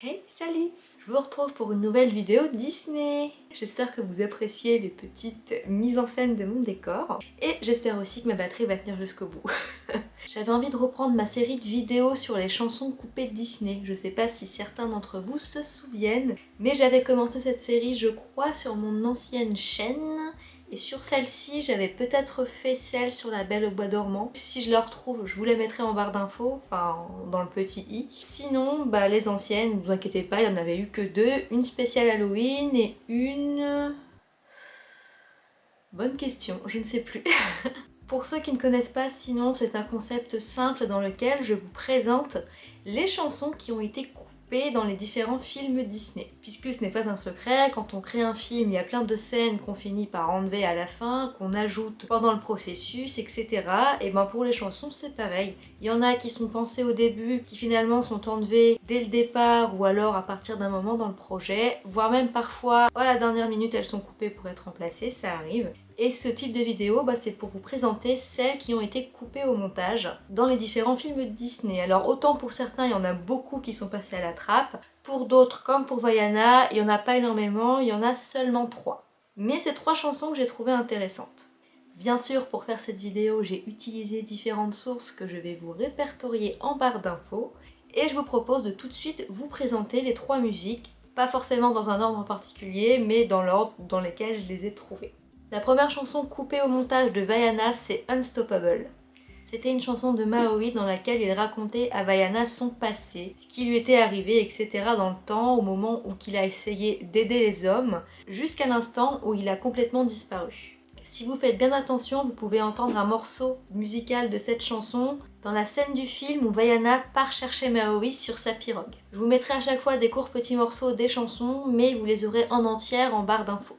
Hey, salut Je vous retrouve pour une nouvelle vidéo Disney J'espère que vous appréciez les petites mises en scène de mon décor et j'espère aussi que ma batterie va tenir jusqu'au bout. J'avais envie de reprendre ma série de vidéos sur les chansons coupées de Disney. Je sais pas si certains d'entre vous se souviennent, mais j'avais commencé cette série je crois sur mon ancienne chaîne et sur celle-ci, j'avais peut-être fait celle sur la Belle au Bois dormant. Si je la retrouve, je vous la mettrai en barre d'infos, enfin dans le petit i. Sinon, bah les anciennes, ne vous inquiétez pas, il n'y en avait eu que deux. Une spéciale Halloween et une... Bonne question, je ne sais plus. Pour ceux qui ne connaissent pas, sinon c'est un concept simple dans lequel je vous présente les chansons qui ont été dans les différents films Disney. Puisque ce n'est pas un secret, quand on crée un film, il y a plein de scènes qu'on finit par enlever à la fin, qu'on ajoute pendant le processus, etc. Et ben pour les chansons, c'est pareil. Il y en a qui sont pensées au début, qui finalement sont enlevées dès le départ ou alors à partir d'un moment dans le projet, voire même parfois à la dernière minute elles sont coupées pour être remplacées, ça arrive. Et ce type de vidéo, bah, c'est pour vous présenter celles qui ont été coupées au montage dans les différents films Disney. Alors autant pour certains, il y en a beaucoup qui sont passés à la trappe, pour d'autres, comme pour Vaiana, il n'y en a pas énormément, il y en a seulement trois. Mais c'est trois chansons que j'ai trouvées intéressantes. Bien sûr, pour faire cette vidéo, j'ai utilisé différentes sources que je vais vous répertorier en barre d'infos, et je vous propose de tout de suite vous présenter les trois musiques, pas forcément dans un ordre particulier, mais dans l'ordre dans lequel je les ai trouvées. La première chanson coupée au montage de Vaiana, c'est Unstoppable. C'était une chanson de Maui dans laquelle il racontait à Vaiana son passé, ce qui lui était arrivé, etc. dans le temps, au moment où il a essayé d'aider les hommes, jusqu'à l'instant où il a complètement disparu. Si vous faites bien attention, vous pouvez entendre un morceau musical de cette chanson dans la scène du film où Vaiana part chercher Maui sur sa pirogue. Je vous mettrai à chaque fois des courts petits morceaux des chansons, mais vous les aurez en entière en barre d'infos.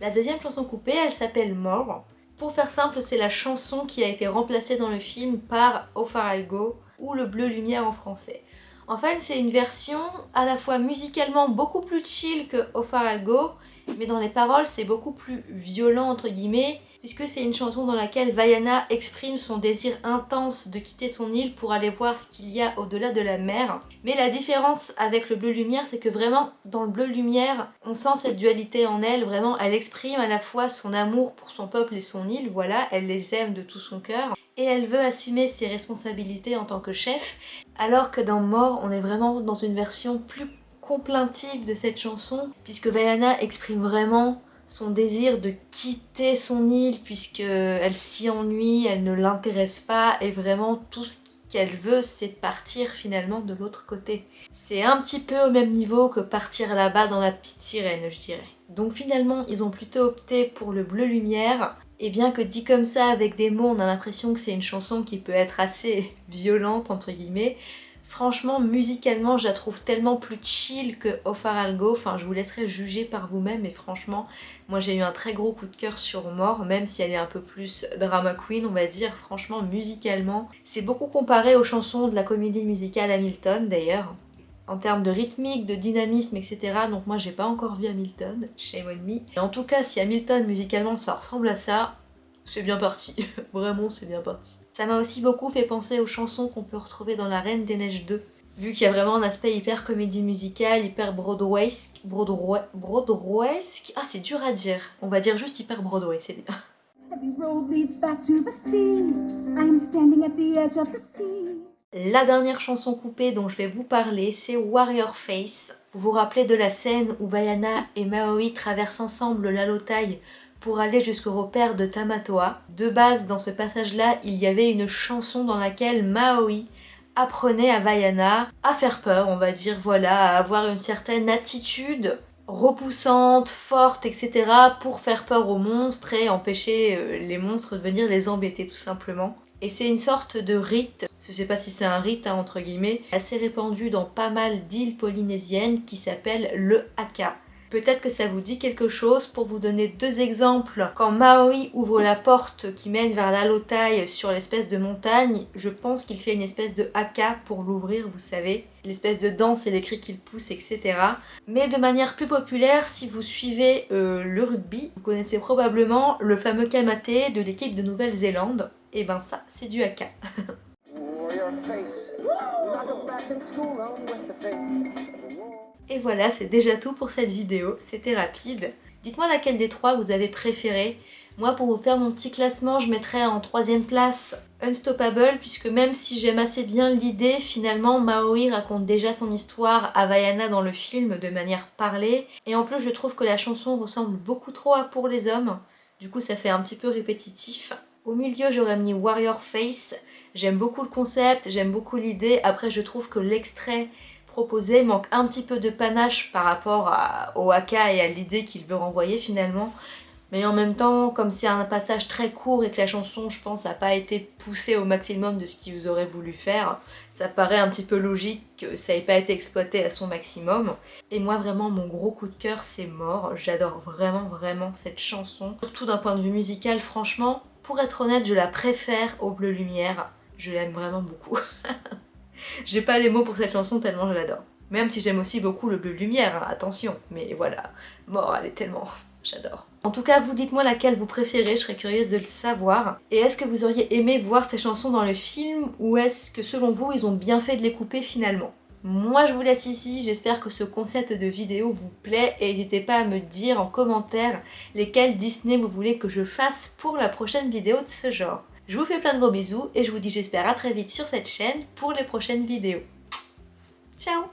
La deuxième chanson coupée, elle s'appelle More. Pour faire simple, c'est la chanson qui a été remplacée dans le film par Au Far Go ou Le Bleu Lumière en français. En fait, c'est une version à la fois musicalement beaucoup plus chill que Au Far Go, mais dans les paroles, c'est beaucoup plus violent entre guillemets, puisque c'est une chanson dans laquelle Vaiana exprime son désir intense de quitter son île pour aller voir ce qu'il y a au-delà de la mer. Mais la différence avec le bleu lumière, c'est que vraiment, dans le bleu lumière, on sent cette dualité en elle, vraiment, elle exprime à la fois son amour pour son peuple et son île, voilà, elle les aime de tout son cœur, et elle veut assumer ses responsabilités en tant que chef, alors que dans Mort, on est vraiment dans une version plus complaintive de cette chanson, puisque Vaiana exprime vraiment son désir de quitter son île puisqu'elle s'y ennuie, elle ne l'intéresse pas et vraiment tout ce qu'elle veut c'est partir finalement de l'autre côté. C'est un petit peu au même niveau que partir là-bas dans la petite sirène je dirais. Donc finalement ils ont plutôt opté pour le bleu lumière et bien que dit comme ça avec des mots on a l'impression que c'est une chanson qui peut être assez violente entre guillemets Franchement, musicalement, je la trouve tellement plus chill que Algo. Enfin, je vous laisserai juger par vous-même. Et franchement, moi j'ai eu un très gros coup de cœur sur Mort, même si elle est un peu plus drama queen, on va dire. Franchement, musicalement, c'est beaucoup comparé aux chansons de la comédie musicale Hamilton, d'ailleurs. En termes de rythmique, de dynamisme, etc. Donc moi, j'ai pas encore vu Hamilton, shame on me. Et en tout cas, si Hamilton, musicalement, ça ressemble à ça, c'est bien parti. Vraiment, c'est bien parti. Ça m'a aussi beaucoup fait penser aux chansons qu'on peut retrouver dans La Reine des Neiges 2. Vu qu'il y a vraiment un aspect hyper comédie musicale, hyper broadwayesque. Broadway, broadwayesque Ah, c'est dur à dire. On va dire juste hyper Broadway, c'est bien. La dernière chanson coupée dont je vais vous parler, c'est Warrior Face. Vous vous rappelez de la scène où Vaiana et Maui traversent ensemble l'Alotai pour aller jusqu'au repère de Tamatoa. De base, dans ce passage-là, il y avait une chanson dans laquelle Maui apprenait à Vaiana à faire peur, on va dire, voilà, à avoir une certaine attitude repoussante, forte, etc. pour faire peur aux monstres et empêcher euh, les monstres de venir les embêter tout simplement. Et c'est une sorte de rite, je sais pas si c'est un rite hein, entre guillemets, assez répandu dans pas mal d'îles polynésiennes qui s'appelle le haka. Peut-être que ça vous dit quelque chose pour vous donner deux exemples. Quand Maui ouvre la porte qui mène vers l'Alotai sur l'espèce de montagne, je pense qu'il fait une espèce de haka pour l'ouvrir, vous savez. L'espèce de danse et les cris qu'il pousse, etc. Mais de manière plus populaire, si vous suivez euh, le rugby, vous connaissez probablement le fameux kamaté de l'équipe de Nouvelle-Zélande. et ben ça c'est du haka. Et voilà, c'est déjà tout pour cette vidéo, c'était rapide. Dites-moi laquelle des trois vous avez préféré. Moi, pour vous faire mon petit classement, je mettrais en troisième place Unstoppable, puisque même si j'aime assez bien l'idée, finalement, Maori raconte déjà son histoire à Vaiana dans le film de manière parlée. Et en plus, je trouve que la chanson ressemble beaucoup trop à Pour les hommes. Du coup, ça fait un petit peu répétitif. Au milieu, j'aurais mis Warrior Face. J'aime beaucoup le concept, j'aime beaucoup l'idée. Après, je trouve que l'extrait proposé manque un petit peu de panache par rapport au haka et à l'idée qu'il veut renvoyer finalement. Mais en même temps, comme c'est un passage très court et que la chanson, je pense, n'a pas été poussée au maximum de ce qu'ils auraient voulu faire, ça paraît un petit peu logique que ça n'ait pas été exploité à son maximum. Et moi, vraiment, mon gros coup de cœur, c'est Mort. J'adore vraiment, vraiment cette chanson. Surtout d'un point de vue musical, franchement, pour être honnête, je la préfère au Bleu Lumière. Je l'aime vraiment beaucoup. J'ai pas les mots pour cette chanson tellement je l'adore. Même si j'aime aussi beaucoup le Bleu Lumière, hein, attention. Mais voilà, Mort, elle est tellement... J'adore. En tout cas, vous dites-moi laquelle vous préférez, je serais curieuse de le savoir. Et est-ce que vous auriez aimé voir ces chansons dans le film ou est-ce que selon vous, ils ont bien fait de les couper finalement? Moi je vous laisse ici, j'espère que ce concept de vidéo vous plaît et n'hésitez pas à me dire en commentaire lesquels Disney vous voulez que je fasse pour la prochaine vidéo de ce genre. Je vous fais plein de gros bisous et je vous dis j'espère à très vite sur cette chaîne pour les prochaines vidéos. Ciao